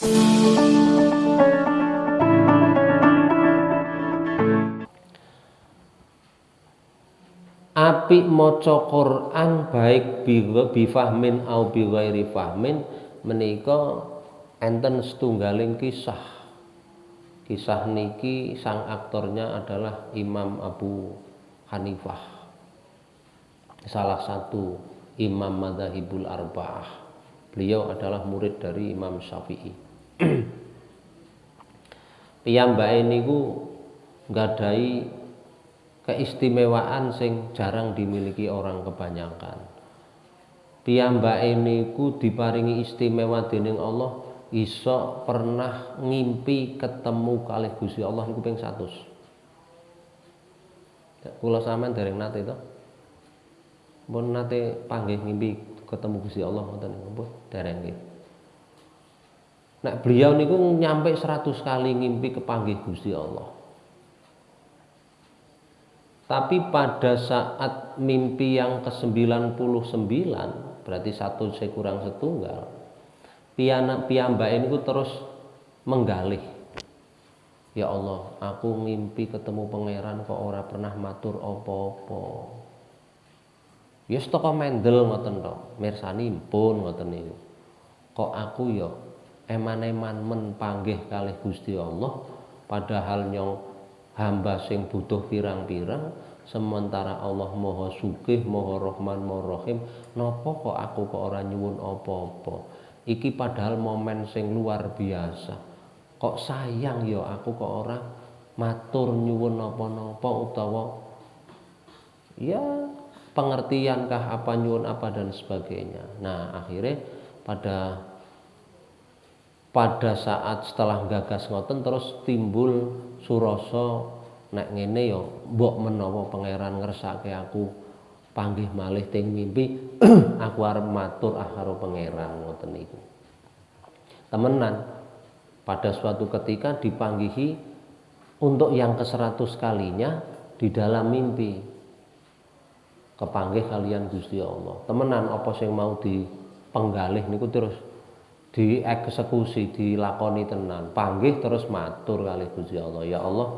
apik maca Quran baik bifahmin au bi ghairi fahmin menika enten setunggaling kisah. Kisah niki sang aktornya adalah Imam Abu Hanifah salah satu imam madhahibul arba'ah. Beliau adalah murid dari Imam Syafi'i piyambake niku nggadahi keistimewaan sing jarang dimiliki orang kebanyakan. Piyambake niku diparingi istimewa dening Allah iso pernah ngimpi ketemu kalih Gusti Allah niku ping 100 kula sampean dereng nate to? Pun nate panggih ngimpi ketemu Gusti Allah ngoten niku dereng nggih Nek beliau niku nyampe 100 kali ngimpi kepanggih Gusti Allah. Tapi pada saat mimpi yang ke-99 berarti satu saya kurang setunggal piana piyambak ini terus menggalih. Ya Allah aku ngimpi ketemu pangeran kok ora pernah matur opo-opo ya toko mendel ngoten to mirsani pun ngoten niku. Kok aku ya eman-eman men panggih kalih Gusti Allah padahal nyong hamba sing butuh pirang-pirang sementara Allah Maha Sugih, Maha Rahman, Maha Rahim, napa kok aku kok ora nyuwun apa-apa. Iki padahal momen sing luar biasa. Kok sayang ya aku kok ora matur nyuwun napa-napa utawa ya pengertiankah apa nyuwun apa dan sebagainya. Nah, akhirnya pada pada saat setelah gagas ngoten terus timbul surasa nek ngene ya mbok menawa pangeran ngersake aku panggih malih ting mimpi aku arep matur ah karo pangeran ngoten niku. Temenan pada suatu ketika dipanggihi untuk yang ke seratus kalinya di dalam mimpi. Kepanggih kalian Gusti Allah. Temenan apa sing mau dipenggalih niku terus dieksekusi dilakoni tenan. Panggih terus matur kali Gusti Allah. Ya Allah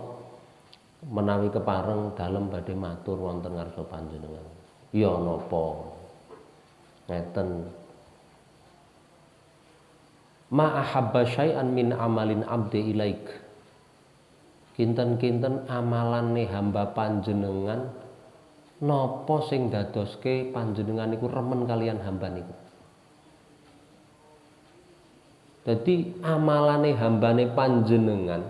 menawi kepareng dalam badhe matur wonten ngarsa panjenengan. Ya napa? Ngeten. Ma ahabba syai'an min amalin abdi ilaik. Kinten-kinten amalane hamba panjenengan napa sing dadoske panjenengan niku remen kalian hamba niku Jadi amalane hambane panjenengan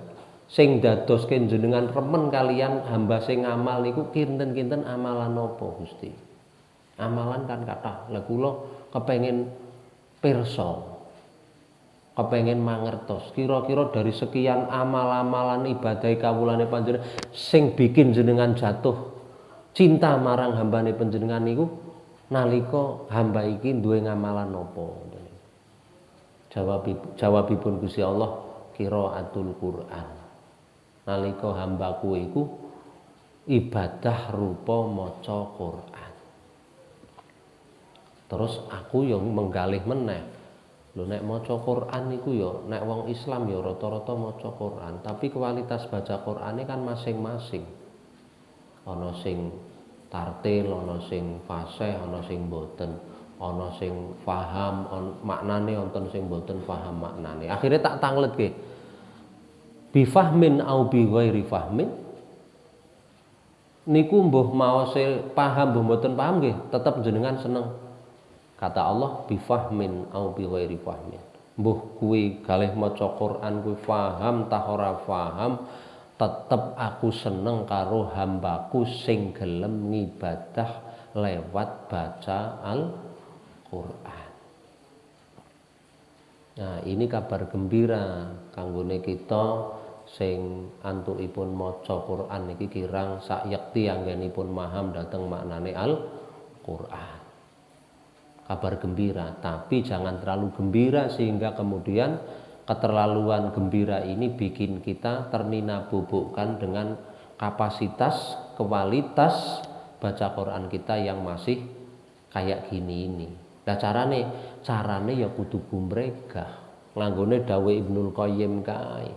sing dadoske jenengan remen kalian hamba sing ngamal niku kinten-kinten amalan apa Gusti? Amalan kan kata Lah kula kepengin pirsa. Kepengin mangertos kira-kira dari sekian amal-amalan ibadah kawulane panjenengan sing bikin jenengan jatuh cinta marang hambane panjenengan niku nalika hamba iki duwe ngamalan apa? Jawab jawabipun Gusti Allah qiraatul Quran. Nalika hambaku iku ibadah rupa maca Quran. Terus aku yang menggalih meneh. Lho nek maca Quran niku ya nek wong Islam ya rata-rata maca Quran tapi kualitas baca Qurane kan masing-masing. Ana sing tartil ana sing fasih ana sing boten ana sing paham maknane wonten sing boten paham maknane. Akhirnya tak tangletke. Bifahmin au bi fahmin? Niku mbuh maose paham mbuh mboten paham nggih tetep jenengan seneng. Kata Allah bifahmin au bi ghairi fahmin. Mbuh kuwi kalih maca Quran kuwi paham tah ora paham tetep aku seneng karo hambaku sing gelem ngibadah lewat baca al Quran. Nah, ini kabar gembira kanggone kita sing antukipun maca Quran niki kirang sak yekti anggenipun maham dateng maknane Al Quran. Kabar gembira, tapi jangan terlalu gembira sehingga kemudian keterlaluan gembira ini bikin kita ternina bubukkan dengan kapasitas, kualitas baca Quran kita yang masih kayak gini ini. Nah carane, carane ya kudu gumregah. Langgone dawe Ibnul Qayyim kae.